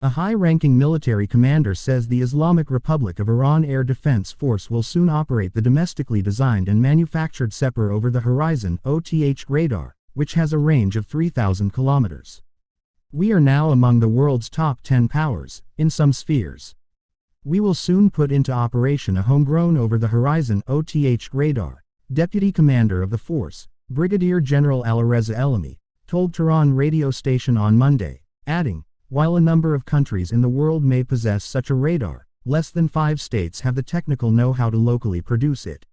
A high-ranking military commander says the Islamic Republic of Iran Air Defense Force will soon operate the domestically designed and manufactured Sepehr over-the-horizon OTH radar, which has a range of 3,000 kilometers. We are now among the world's top 10 powers, in some spheres. We will soon put into operation a homegrown over-the-horizon OTH radar, Deputy Commander of the Force, Brigadier General Alireza Elhami, told Tehran radio station on Monday, adding, while a number of countries in the world may possess such a radar, less than five states have the technical know-how to locally produce it.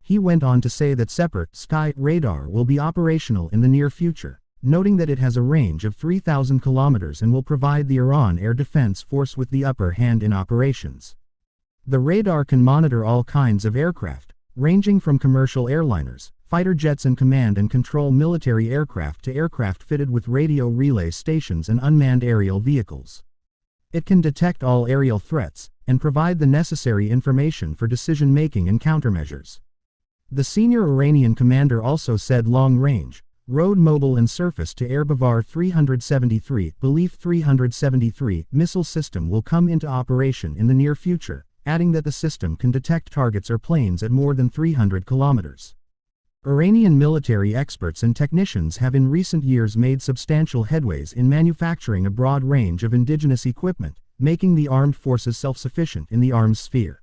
He went on to say that Sepehr Sky radar will be operational in the near future, noting that it has a range of 3,000 kilometers and will provide the Iran Air Defense Force with the upper hand in operations. The radar can monitor all kinds of aircraft, ranging from commercial airliners, fighter jets and command and control military aircraft to aircraft fitted with radio relay stations and unmanned aerial vehicles. It can detect all aerial threats and provide the necessary information for decision-making and countermeasures. The senior Iranian commander also said long-range, road mobile and surface-to-air Bavar 373, Belief 373 missile system will come into operation in the near future, adding that the system can detect targets or planes at more than 300 kilometers. Iranian military experts and technicians have in recent years made substantial headways in manufacturing a broad range of indigenous equipment, making the armed forces self-sufficient in the arms sphere.